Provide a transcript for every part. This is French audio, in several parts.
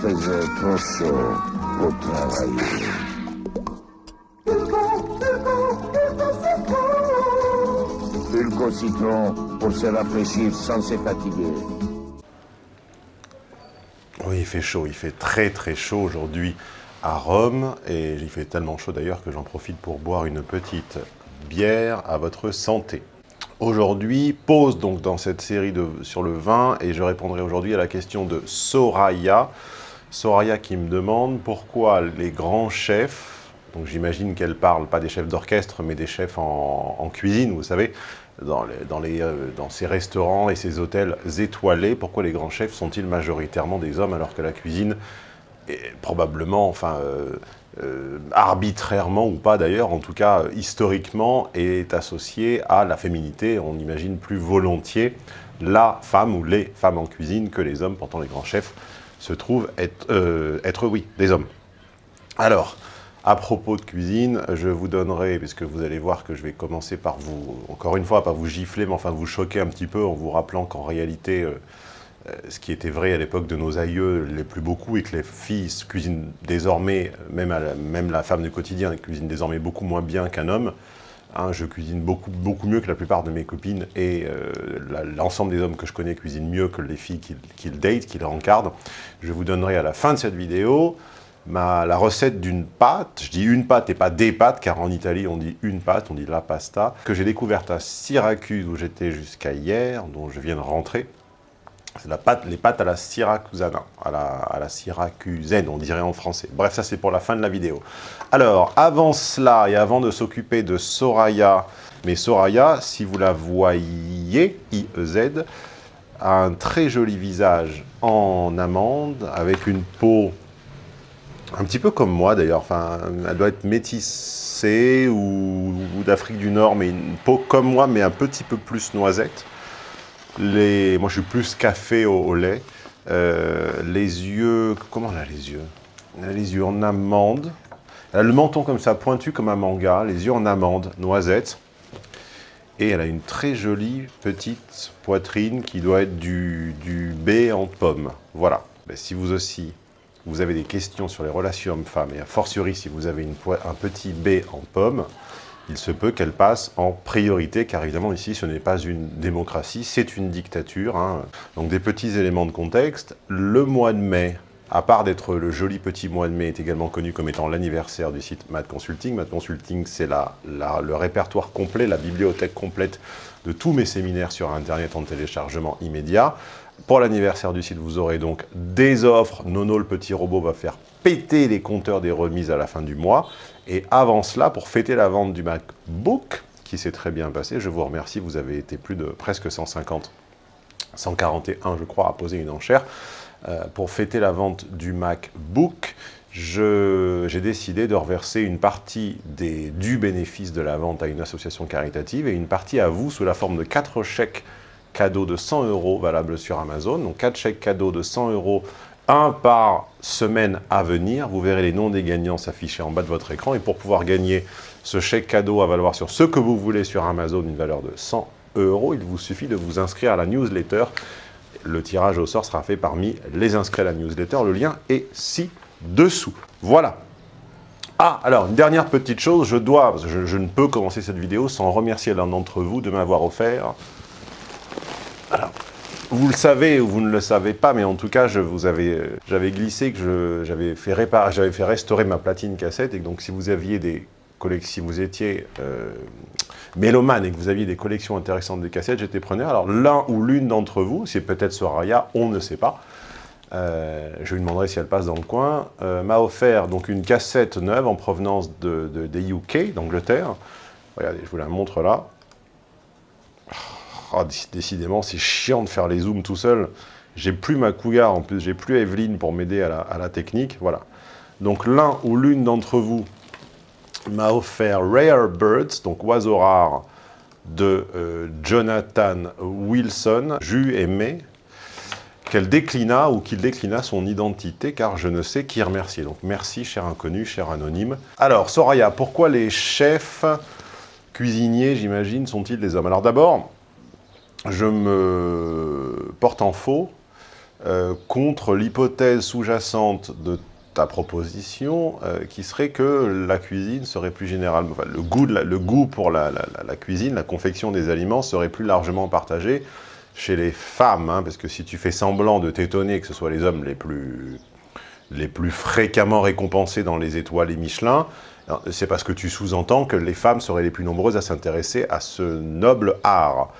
faisait trop chaud pour travailler. Pulco citron pour se rafraîchir sans se fatiguer. Oui, il fait chaud, il fait très très chaud aujourd'hui à Rome, et il fait tellement chaud d'ailleurs que j'en profite pour boire une petite bière à votre santé. Aujourd'hui, pause donc dans cette série de, sur le vin, et je répondrai aujourd'hui à la question de Soraya. Soraya qui me demande pourquoi les grands chefs, donc j'imagine qu'elle parle pas des chefs d'orchestre, mais des chefs en, cuisine, vous savez, euh, dans ces restaurants et ces hôtels étoilés, pourquoi les grands chefs sont-ils majoritairement des hommes alors que la cuisine probablement, enfin, euh, euh, arbitrairement ou pas d'ailleurs, en tout cas historiquement, est associé à la féminité. On imagine plus volontiers la femme ou les femmes en cuisine que les hommes. Pourtant, les grands chefs se trouvent être, euh, être oui, des hommes. Alors, à propos de cuisine, je vous donnerai, puisque vous allez voir que je vais commencer par vous, encore une fois, pas vous gifler, mais enfin vous choquer un petit peu en vous rappelant qu'en réalité, euh, ce qui était vrai à l'époque de nos aïeux les plus beaucoup, et que les filles cuisinent désormais, même, la, même la femme du quotidien cuisine désormais beaucoup moins bien qu'un homme. Hein, je cuisine beaucoup, beaucoup mieux que la plupart de mes copines, et euh, l'ensemble des hommes que je connais cuisinent mieux que les filles qu'ils qu datent, qu'ils rencardent. Je vous donnerai à la fin de cette vidéo la recette d'une pâte, je dis une pâte et pas des pâtes, car en Italie on dit une pâte, on dit la pasta, que j'ai découverte à Syracuse où j'étais jusqu'à hier, dont je viens de rentrer. C'est pâte, les pâtes à la syracusana, à la, à on dirait en français. Bref, ça c'est pour la fin de la vidéo. Alors, avant cela et avant de s'occuper de Soraya, mais Soraya, si vous la voyez, I-E-Z, a un très joli visage en amande, avec une peau un petit peu comme moi d'ailleurs, enfin, elle doit être métissée ou d'Afrique du Nord, mais une peau comme moi, mais un petit peu plus noisette. Les, moi, je suis plus café au, lait. Euh, les yeux... Comment elle a les yeux? Elle a les yeux en amande. Elle a le menton comme ça, pointu comme un manga. Les yeux en amande, noisette. Et elle a une très jolie petite poitrine qui doit être du, B en pomme. Voilà. Ben, si vous aussi, vous avez des questions sur les relations hommes-femmes, et a fortiori si vous avez un petit B en pomme, il se peut qu'elle passe en priorité, car évidemment ici ce n'est pas une démocratie, c'est une dictature. Hein. Donc des petits éléments de contexte. Le mois de mai, à part d'être le joli petit mois de mai, est également connu comme étant l'anniversaire du site Mad Consulting. Mad Consulting, c'est le répertoire complet, la bibliothèque complète de tous mes séminaires sur Internet en téléchargement immédiat. Pour l'anniversaire du site, vous aurez donc des offres. Nono, le petit robot, va faire péter les compteurs des remises à la fin du mois. Et avant cela, pour fêter la vente du MacBook, qui s'est très bien passé, je vous remercie, vous avez été plus de presque 150, 141 je crois, à poser une enchère. Euh, pour fêter la vente du MacBook, j'ai décidé de reverser une partie des, du bénéfice de la vente à une association caritative et une partie à vous sous la forme de 4 chèques cadeaux de 100 euros valables sur Amazon. Donc 4 chèques cadeaux de 100 euros un par semaine à venir. Vous verrez les noms des gagnants s'afficher en bas de votre écran. Et pour pouvoir gagner ce chèque cadeau à valoir sur ce que vous voulez sur Amazon, une valeur de 100 euros, il vous suffit de vous inscrire à la newsletter. Le tirage au sort sera fait parmi les inscrits à la newsletter. Le lien est ci-dessous. Voilà. Ah, alors, une dernière petite chose, je dois, je, ne peux commencer cette vidéo sans remercier l'un d'entre vous de m'avoir offert vous le savez ou vous ne le savez pas, mais en tout cas, j'avais glissé que j'avais fait, fait restaurer ma platine cassette, et donc si vous aviez des si vous étiez euh, mélomane et que vous aviez des collections intéressantes de cassettes, j'étais preneur. Alors l'un ou l'une d'entre vous, c'est peut-être Soraya, on ne sait pas, euh, je lui demanderai si elle passe dans le coin, euh, m'a offert donc une cassette neuve en provenance de, des UK, d'Angleterre. Regardez, je vous la montre là. Oh, décidément, c'est chiant de faire les zooms tout seul. J'ai plus ma Cougar, en plus, j'ai plus Evelyne pour m'aider à, la, technique. Voilà. Donc l'un ou l'une d'entre vous m'a offert Rare Birds, donc oiseaux rares, de euh, Jonathan Wilson, Jus aimé, qu'elle déclina ou qu'il déclina son identité, car je ne sais qui remercier. Donc merci, cher inconnu, cher anonyme. Alors, Soraya, pourquoi les chefs cuisiniers, j'imagine, sont-ils des hommes? Alors d'abord, je me porte en faux euh, contre l'hypothèse sous-jacente de ta proposition, euh, qui serait que la cuisine serait plus généralement... le, goût le goût pour la, cuisine, la confection des aliments serait plus largement partagé chez les femmes, hein, parce que si tu fais semblant de t'étonner que ce soit les hommes les plus, les plus fréquemment récompensés dans les étoiles et Michelin, c'est parce que tu sous-entends que les femmes seraient les plus nombreuses à s'intéresser à ce noble art.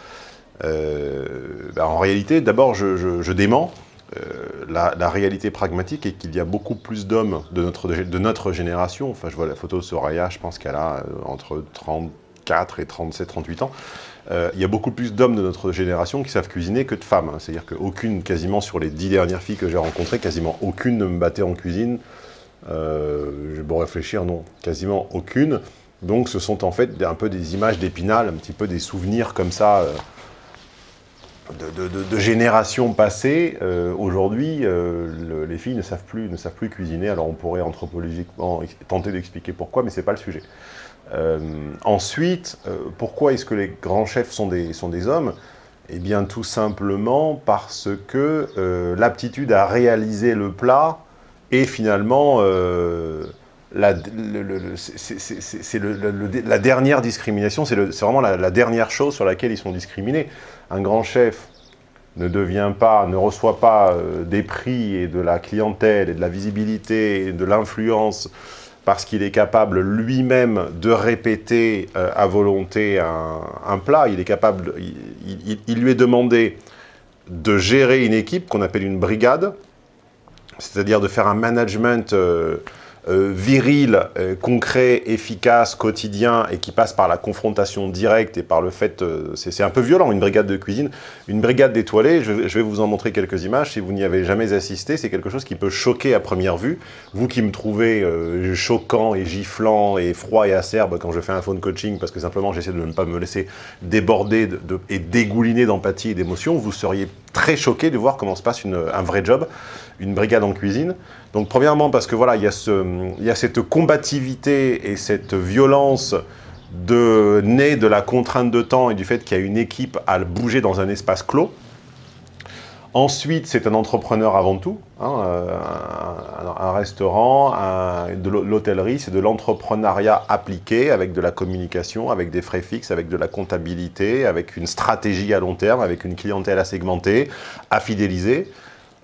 Euh, ben, en réalité, d'abord, je, dément. Euh, la, réalité pragmatique est qu'il y a beaucoup plus d'hommes de notre, génération. Enfin, je vois la photo de Soraya, je pense qu'elle a euh, entre 34 et 37, 38 ans. il y a beaucoup plus d'hommes de notre génération qui savent cuisiner que de femmes. Hein. C'est-à-dire qu'aucune, quasiment sur les dix dernières filles que j'ai rencontrées, quasiment aucune ne me battait en cuisine. Euh, j'ai beau réfléchir, non, quasiment aucune. Donc ce sont en fait un peu des images d'épinal, un petit peu des souvenirs comme ça de, générations passées, euh, aujourd'hui, euh, les filles ne savent, plus, ne savent plus cuisiner. Alors on pourrait anthropologiquement tenter d'expliquer pourquoi, mais ce n'est pas le sujet. Euh, ensuite, pourquoi est-ce que les grands chefs sont des, sont des hommes? Eh bien tout simplement parce que l'aptitude à réaliser le plat est finalement la, la, dernière discrimination, c'est vraiment la, dernière chose sur laquelle ils sont discriminés. Un grand chef ne devient pas, ne reçoit pas euh, des prix et de la clientèle et de la visibilité et de l'influence parce qu'il est capable lui-même de répéter euh, à volonté un, plat. Il est capable, il, lui est demandé de gérer une équipe qu'on appelle une brigade, c'est-à-dire de faire un management euh, euh, viril, euh, concret, efficace, quotidien, et qui passe par la confrontation directe et par le fait... Euh, c'est un peu violent, une brigade de cuisine. Une brigade d'étoilés, je, vais vous en montrer quelques images, si vous n'y avez jamais assisté, c'est quelque chose qui peut choquer à première vue. Vous qui me trouvez choquant et giflant et froid et acerbe quand je fais un phone coaching, parce que simplement j'essaie de ne pas me laisser déborder et dégouliner d'empathie et d'émotion, vous seriez très choqué de voir comment se passe un vrai job, une brigade en cuisine. Donc premièrement parce que voilà, il y, a y a cette combativité et cette violence de, née de la contrainte de temps et du fait qu'il y a une équipe à bouger dans un espace clos. Ensuite, c'est un entrepreneur avant tout. Hein, euh, un, restaurant, de l'hôtellerie, c'est de l'entrepreneuriat appliqué avec de la communication, avec des frais fixes, avec de la comptabilité, avec une stratégie à long terme, avec une clientèle à segmenter, à fidéliser.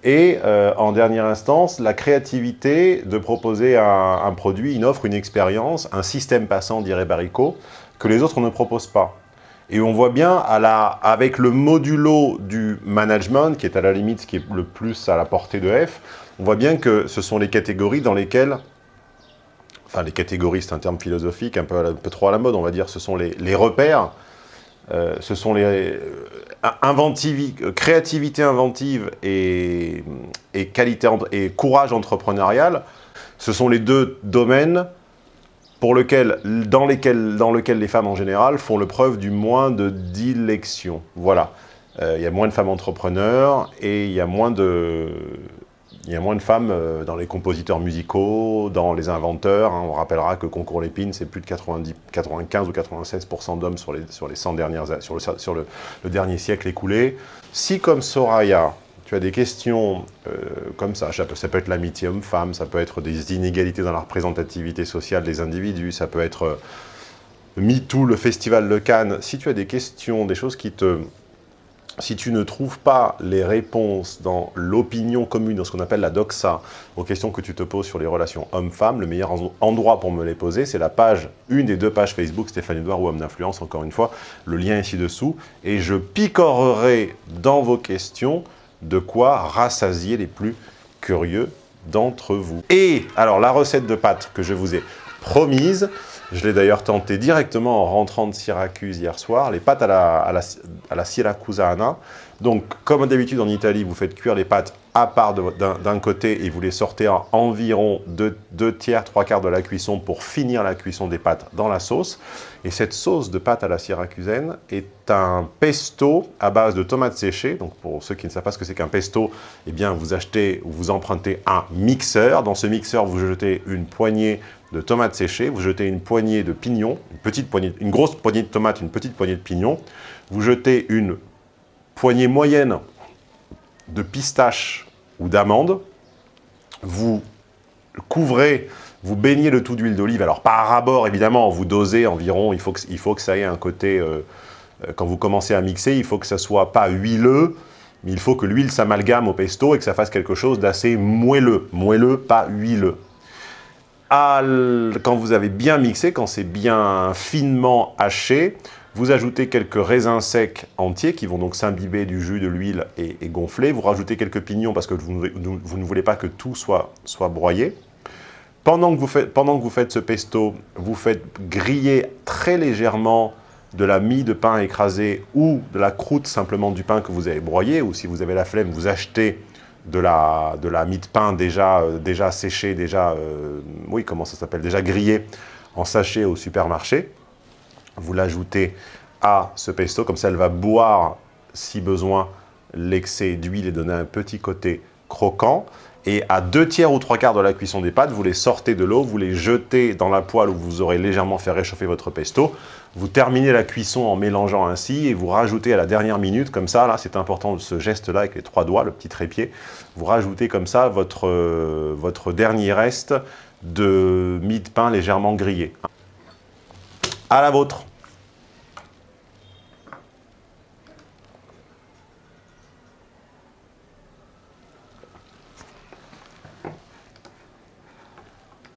Et euh, en dernière instance, la créativité de proposer un, produit, une offre, une expérience, un système passant, dirait Baricot, que les autres ne proposent pas. Et on voit bien, avec le modulo du management, qui est à la limite ce qui est le plus à la portée de F, on voit bien que ce sont les catégories dans lesquelles, enfin les catégories c'est un terme philosophique un peu, trop à la mode, on va dire, ce sont les, repères, euh, ce sont les euh, inventive, créativité inventive et, qualité et courage entrepreneurial, ce sont les deux domaines pour lequel, dans, lesquels, dans lesquels les femmes en général font le preuve du moins de dilection. Voilà. Euh, il y a moins de femmes entrepreneurs et il y a moins de, il y a moins de femmes euh, dans les compositeurs musicaux, dans les inventeurs. Hein. On rappellera que Concours Lépine, c'est plus de 90, 95 ou 96% d'hommes sur les, sur les 100 dernières sur, le, sur le, dernier siècle écoulé. Si, comme Soraya, tu as des questions euh, comme ça, ça peut, être l'amitié homme-femme, ça peut être des inégalités dans la représentativité sociale des individus, ça peut être euh, MeToo, le festival de Cannes. Si tu as des questions, des choses qui te si tu ne trouves pas les réponses dans l'opinion commune, dans ce qu'on appelle la doxa, aux questions que tu te poses sur les relations homme-femme, le meilleur endroit pour me les poser, c'est la page, une des deux pages Facebook, Stéphane Edouard ou Homme d'influence, encore une fois, le lien ici dessous, et je picorerai dans vos questions de quoi rassasier les plus curieux d'entre vous. Et, alors, la recette de pâtes que je vous ai promise, je l'ai d'ailleurs tenté directement en rentrant de Syracuse hier soir, les pâtes à la, à la, à la Syracusana. Donc, comme d'habitude en Italie, vous faites cuire les pâtes à part d'un côté et vous les sortez environ 2 tiers, 3 quarts de la cuisson pour finir la cuisson des pâtes dans la sauce. Et cette sauce de pâte à la syracusaine est un pesto à base de tomates séchées. Donc pour ceux qui ne savent pas ce que c'est qu'un pesto, eh bien vous achetez ou vous empruntez un mixeur. Dans ce mixeur, vous jetez une poignée de tomates séchées, vous jetez une poignée de pignons, une, petite poignée, une grosse poignée de tomates, une petite poignée de pignons, vous jetez une poignée moyenne de pistaches ou d'amandes. Vous couvrez, vous baignez le tout d'huile d'olive. Alors, par rabord, évidemment, vous dosez environ, il faut que, il faut ça ait un côté... Euh, euh, quand vous commencez à mixer, il faut que ça soit pas huileux, mais il faut que l'huile s'amalgame au pesto et que ça fasse quelque chose d'assez moelleux. Moelleux, pas huileux. quand vous avez bien mixé, quand c'est bien finement haché, vous ajoutez quelques raisins secs entiers qui vont donc s'imbiber du jus, de l'huile et, gonfler. Vous rajoutez quelques pignons parce que vous, ne voulez pas que tout soit, soit broyé. Pendant que, vous faites, pendant que vous faites ce pesto, vous faites griller très légèrement de la mie de pain écrasée ou de la croûte simplement du pain que vous avez broyé, ou si vous avez la flemme, vous achetez de la, de la mie de pain déjà, euh, déjà séchée, déjà, euh, oui, comment ça s'appelle, déjà grillée en sachet au supermarché. Vous l'ajoutez à ce pesto, comme ça elle va boire, si besoin, l'excès d'huile et donner un petit côté croquant. Et à deux tiers ou trois quarts de la cuisson des pâtes, vous les sortez de l'eau, vous les jetez dans la poêle où vous aurez légèrement fait réchauffer votre pesto. Vous terminez la cuisson en mélangeant ainsi et vous rajoutez à la dernière minute, comme ça, là c'est important ce geste-là avec les trois doigts, le petit trépied, vous rajoutez comme ça votre, euh, votre dernier reste de mie de pain légèrement grillé. À la vôtre